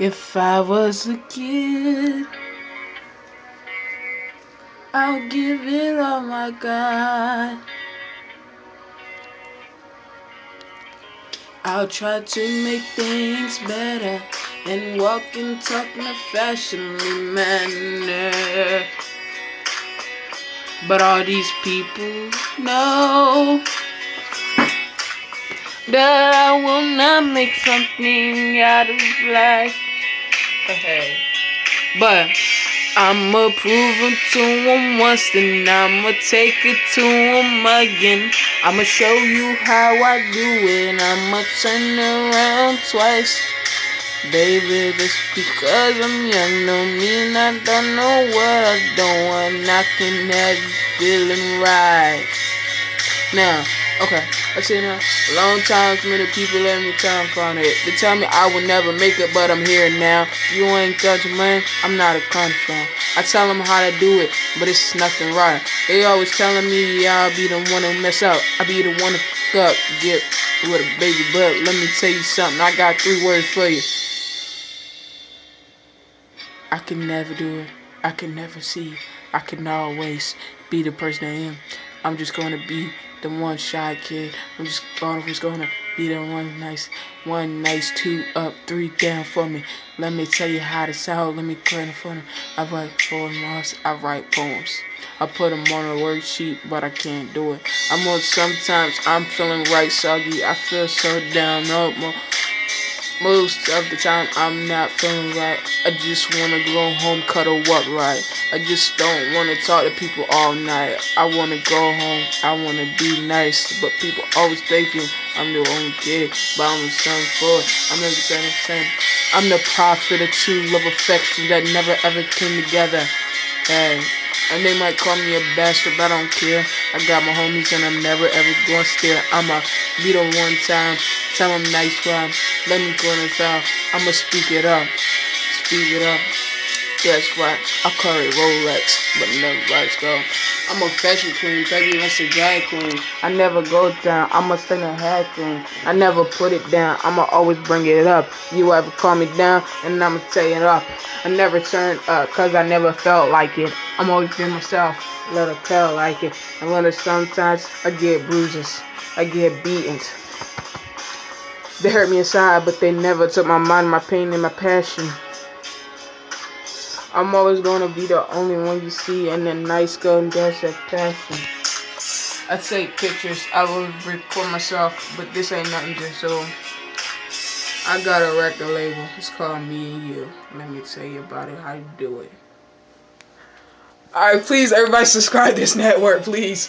If I was a kid, I'll give it all my God. I'll try to make things better and walk and talk in a fashionably manner. But all these people know that I will not make something out of life. But I'ma prove it to them once, then I'ma take it to them again. I'ma show you how I do it, I'ma turn around twice. Baby, just because I'm young don't mean I don't know what I don't want. I can have you feeling right. Now, okay, I say now, long time many people let me tell from it. They tell me I will never make it, but I'm here now. You ain't got your money, I'm not a confidant. I tell them how to do it, but it's nothing right. They always telling me, I'll be the one to mess up. I'll be the one to fuck up, get with a baby butt. Let me tell you something, I got three words for you. I can never do it. I can never see. I can always be the person I am. I'm just gonna be the one shy kid. I'm just always gonna be the one nice, one nice, two up, three down for me. Let me tell you how to sound. Let me clear for them. I write poems. I write poems. I put them on a worksheet, but I can't do it. I'm on sometimes I'm feeling right soggy. I feel so down up. Most of the time I'm not feeling right. I just wanna go home, cuddle up right. I just don't wanna talk to people all night. I wanna go home, I wanna be nice. But people always thinking I'm the only kid, but I'm a son for. I'm the same. I'm the prophet of true love affection that never ever came together. Hey. And they might call me a bastard, but I don't care. I got my homies and I'm never ever gonna stare. I'ma be the one time, tell them nice one. Let me go in the. I'ma speak it up. Speak it up. Guess what? I carry Rolex, but never let's go. I'm a fashion queen, baby, that's a drag queen. I never go down, stay a hat queen. I never put it down, I'ma always bring it up. You ever call me down, and I'ma take it up. I never turn up, cause I never felt like it. I'm always been myself, let it feel like it. And when it sometimes I get bruises, I get beatings. They hurt me inside, but they never took my mind, my pain, and my passion. I'm always gonna be the only one you see in the nice girl and dance that passion. I take pictures, I will record myself, but this ain't nothing just so. I got a record label, it's called Me and You. Let me tell you about it, how you do it. Alright, please everybody subscribe this network, please.